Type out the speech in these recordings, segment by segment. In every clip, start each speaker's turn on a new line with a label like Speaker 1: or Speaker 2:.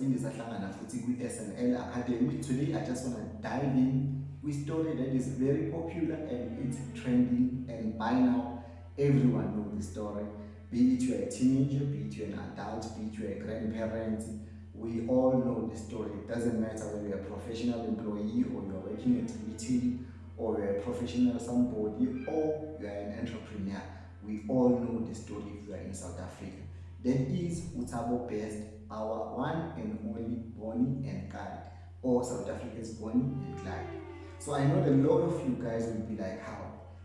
Speaker 1: siphinde sahlangana futhi kwi-snl academy. Today i just want to dive in with story that is very popular and it's trending and by now everyone knows the story. Be it you're a teenager be it you're an adult be it you're a grandparent we all know the story. It doesn't matter whether you're a professional employee or you're working at retail or you're a professional somebody or you're an entrepreneur. We all know the story if you are in south africa that is uThabo Best, our one and only Bonnie and Clyde, or South Africa's Bonnie and Clyde. So I know a lot of you guys will be like, how?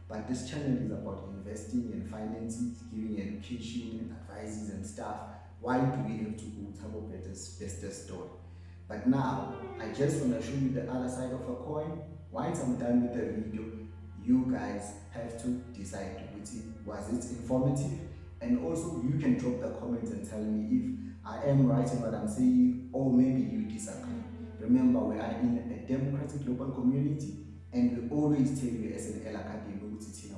Speaker 1: But this channel is about investing and finances, giving education and advices and stuff. Why do we have to go uThabo Best's best story? But now, I just want to show you the other side of a coin. Once I'm done with the video, you guys have to decide, was it informative? And also you can drop the comments and tell me if I am right in what I'm saying or maybe you disagree. Remember, we are in a democratic global community and we always tell you as an Academy,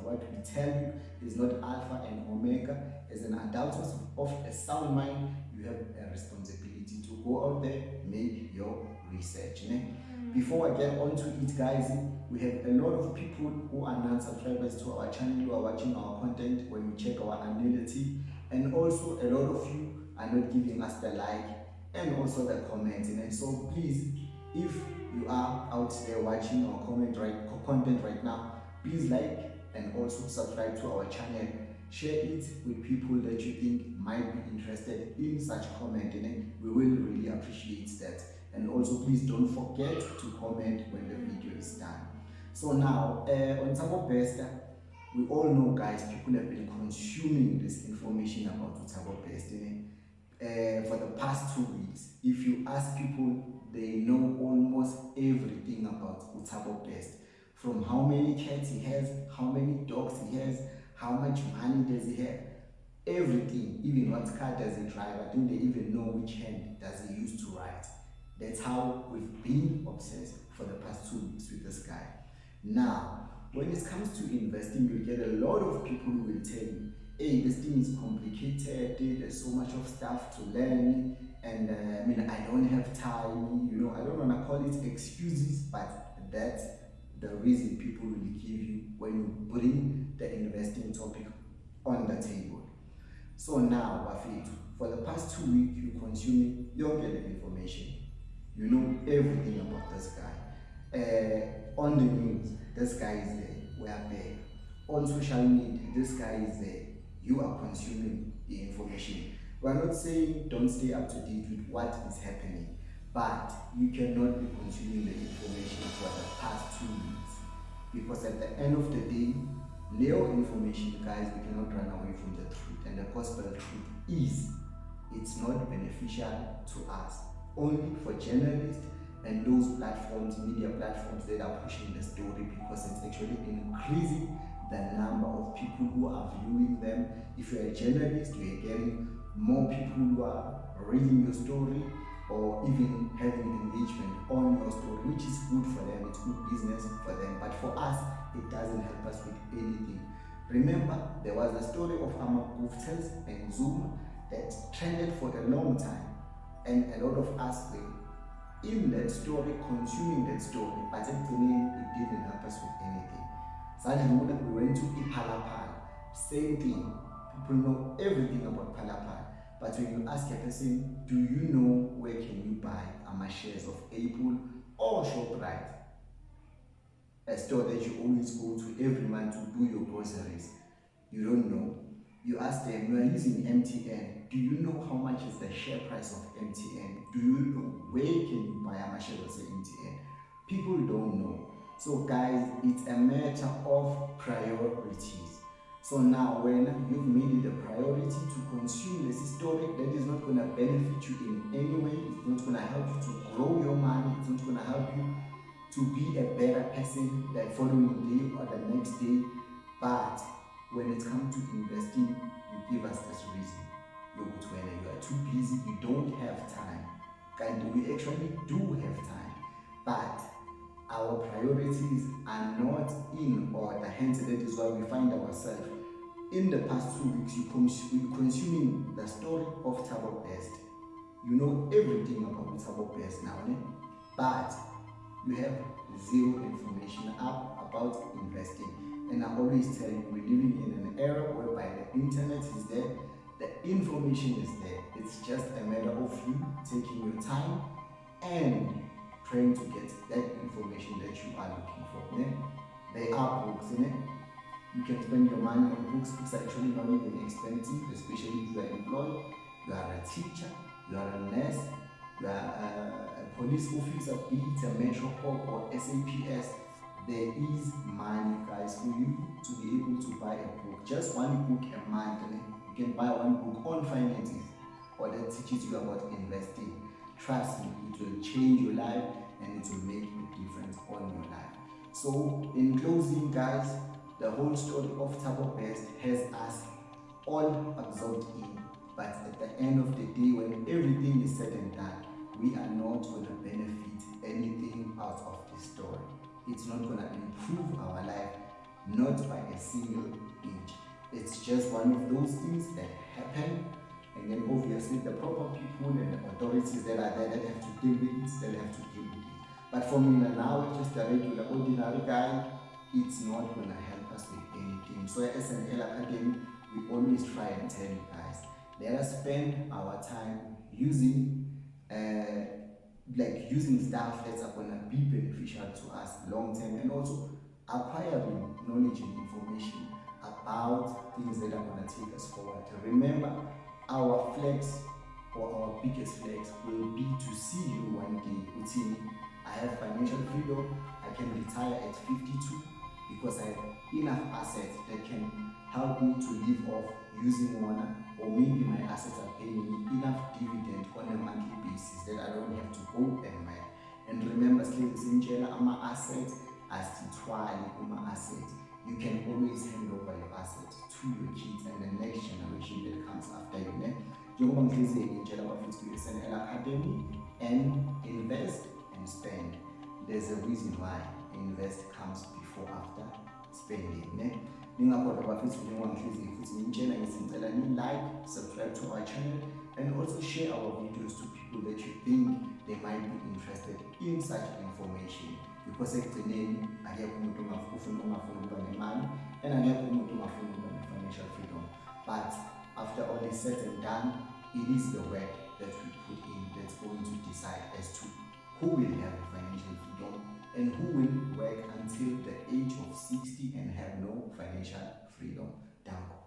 Speaker 1: what we tell you is not alpha and omega. As an adult of a sound mind, you have a responsibility to go out there, make your research. Ne? Before I get on to it, guys, we have a lot of people who are non-subscribers to our channel who are watching our content when you check our analytics and also a lot of you are not giving us the like and also the comments. And so please if you are out there watching our comment right content right now please like and also subscribe to our channel. Share it with people that you think might be interested in such comment. And we will really appreciate that and also please don't forget to comment when the video is done so now, uh, on Thabo Bester, we all know, guys, people have been consuming this information about uThabo Best uh, for the past two weeks. If you ask people, they know almost everything about uThabo Best. From how many cats he has, how many dogs he has, how much money does he have, everything, even what car does he drive. I think they even know which hand does he use to write. That's how we've been obsessed for the past two weeks with this guy. Now, when it comes to investing, you get a lot of people who will tell you, hey, this thing is complicated, there's so much of stuff to learn, and uh, I mean, I don't have time, you know, I don't want to call it excuses, but that's the reason people will give you when you bring the investing topic on the table. So now, Wafit, for the past two weeks, you're consuming your information. You know everything about this guy. Uh, on the news, this guy is there, we are there. On social media, this guy is there. You are consuming the information. We are not saying don't stay up to date with what is happening, but you cannot be consuming the information for the past two weeks. Because at the end of the day, Leo information, guys, we cannot run away from the truth. And the gospel truth is it's not beneficial to us. Only for journalists and those platforms, media platforms that are pushing the story because it's actually increasing the number of people who are viewing them. If you're a journalist, you're getting more people who are reading your story or even having engagement on your story, which is good for them, it's good business for them. But for us, it doesn't help us with anything. Remember, there was a story of amaGuptas and Zuma that trended for a long time. And a lot of us were in that story, consuming that story, but end, it didn't help us with anything. Suddenly, we went to iPhala Phala, same thing. People know everything about Phala Phala. But when you ask a person, do you know where can you buy a shares of Apple or ShopRite? A store that you always go to every month to do your groceries. You don't know. You ask them, you are using MTN do you know how much is the share price of MTN? Do you know where can you buy a share of MTN? People don't know. So guys, it's a matter of priorities. So now when you've made it a priority to consume this story that is not going to benefit you in any way, it's not going to help you to grow your money, it's not going to help you to be a better person the following day or the next day. But when it comes to investing, you give us this reason you are too busy, you don't have time. And we actually do have time. But our priorities are not in order. Hence, that is why we find ourselves in the past two weeks, you consuming the story of Thabo Best. you know everything about Mutabo Best now, ne? but you have zero information up about investing. And I always tell you, we're living in an era whereby the internet is there, the information is there. It's just a matter of you taking your time and trying to get that information that you are looking for. Ne? There are books in it. You can spend your money on books. Books are actually not even expensive, especially if you are employed, you are a teacher, you are a nurse, you are a, a police officer, be it a Metro or SAPS. There is money, guys, for you to be able to buy a book. Just one book a month. You can buy one book on finances or that teaches you about investing. Trust me, it will change your life and it will make a difference on your life. So, in closing, guys, the whole story of Thabo Best has us all absorbed in. But at the end of the day, when everything is said and done, we are not going to benefit anything out of this story. It's not going to improve our life, not by a single inch. It's just one of those things that happen and then obviously the proper people and the authorities that are there that have to deal with it, they have to deal with it. But for me now, just a regular, ordinary guy, it's not going to help us with anything. So as an L Academy, we always try and tell you guys, let us spend our time using uh, like using stuff that's going to be beneficial to us long term and also acquiring knowledge and information about things that are going to take us forward. Remember, our flex or our biggest flex will be to see you one day putting I have financial freedom, I can retire at 52 because I have enough assets that can help me to live off using one or maybe my assets are paying me enough dividend on a that I don't have to go and buy. And remember, Sintela, ama assets asithwali uma assets. You can always hand over your asset to your kids and the next generation that comes after you ne njengoba ngihlezi ngitshela abafuthi kwi-snl academy and invest and spend there's a reason why invest comes before after spending ne ningakhohlwa abafuthi njengoba ngihlezi futhi ngitshela ngizicela ni-like subscribe to our channel and also share our videos to people that you think they might be interested in such information because ekugcineni akekho umuntu ufuna ungafuna ukuba nemali and financial freedom but after all is said and done it is the work that we put in that's going to decide as to who will have financial freedom and who will work until the age of 60 and have no financial freedom. Danko.